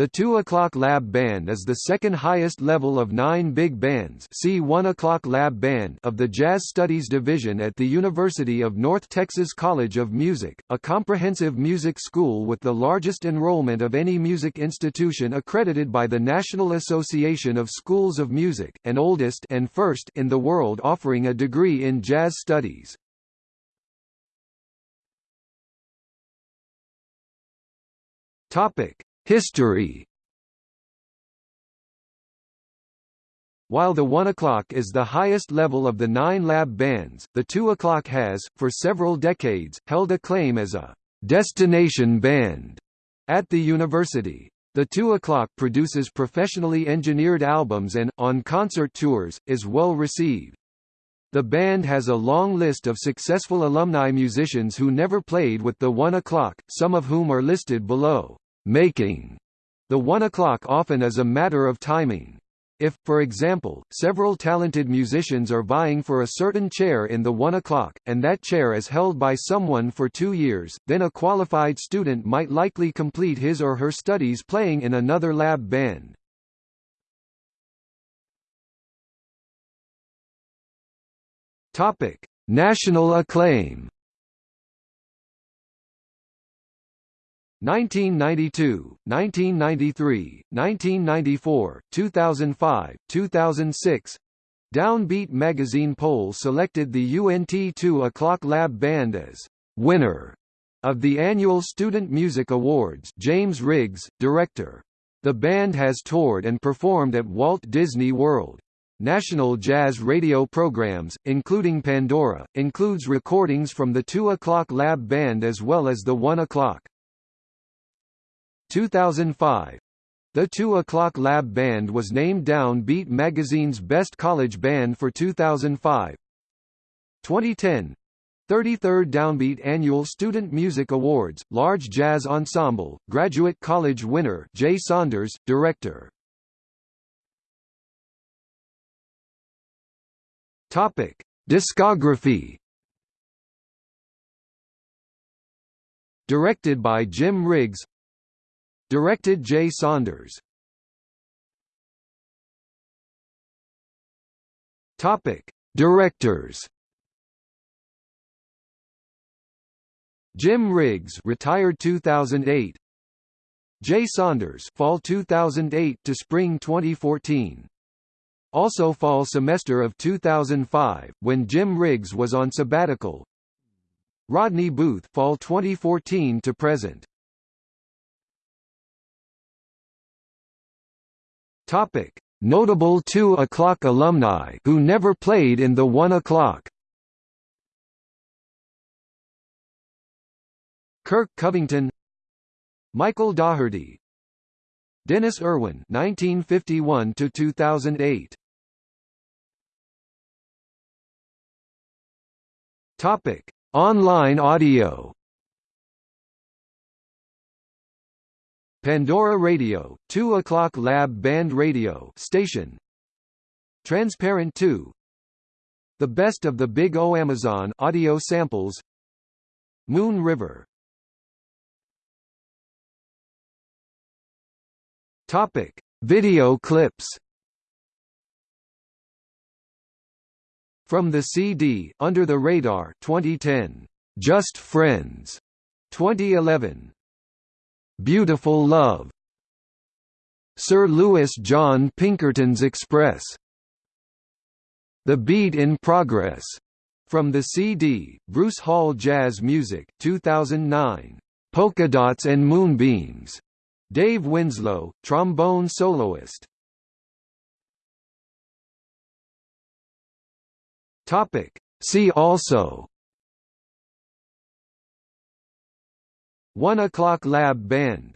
The 2 o'clock lab band is the second highest level of nine big bands see 1 o'clock lab band of the Jazz Studies Division at the University of North Texas College of Music, a comprehensive music school with the largest enrollment of any music institution accredited by the National Association of Schools of Music, and oldest and first in the world offering a degree in jazz studies. Topic History While the 1 o'clock is the highest level of the nine lab bands, the 2 o'clock has, for several decades, held a claim as a «destination band» at the university. The 2 o'clock produces professionally engineered albums and, on concert tours, is well received. The band has a long list of successful alumni musicians who never played with the 1 o'clock, some of whom are listed below making the one o'clock often is a matter of timing. If, for example, several talented musicians are vying for a certain chair in the one o'clock, and that chair is held by someone for two years, then a qualified student might likely complete his or her studies playing in another lab band. National acclaim 1992, 1993, 1994, 2005, 2006 Downbeat magazine poll selected the UNT 2 O'Clock Lab Band as winner of the annual Student Music Awards James Riggs, director. The band has toured and performed at Walt Disney World. National jazz radio programs, including Pandora, includes recordings from the 2 O'Clock Lab Band as well as the 1 O'Clock. 2005 the 2 O'Clock Lab Band was named Down Beat magazine's Best College Band for 2005. 2010 33rd Downbeat Annual Student Music Awards, Large Jazz Ensemble, Graduate College winner Jay Saunders, Director. Topic: Discography. Directed by Jim Riggs Directed Jay Saunders. Topic: Directors. Jim Riggs, retired 2008. Jay Saunders, fall 2008 to spring 2014. Also fall semester of 2005, when Jim Riggs was on sabbatical. Rodney Booth, fall 2014 to present. Topic: Notable 2 o'clock alumni who never played in the 1 o'clock. Kirk Covington, Michael Daugherty, Dennis Irwin, 1951 to 2008. Topic: Online audio. Pandora Radio, 2 o'clock Lab Band Radio station. Transparent 2. The Best of the Big O Amazon audio samples. Moon River. Topic: Video clips. From the CD, Under the Radar 2010, Just Friends 2011, Beautiful Love. Sir Louis John Pinkerton's Express. The Beat in Progress. From the CD, Bruce Hall Jazz Music 2009, Polka Dots and Moonbeams, Dave Winslow, trombone soloist. Topic. See also 1 o'clock lab band.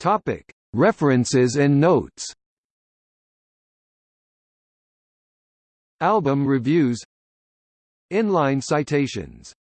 Topic. References and notes. Album reviews. Inline citations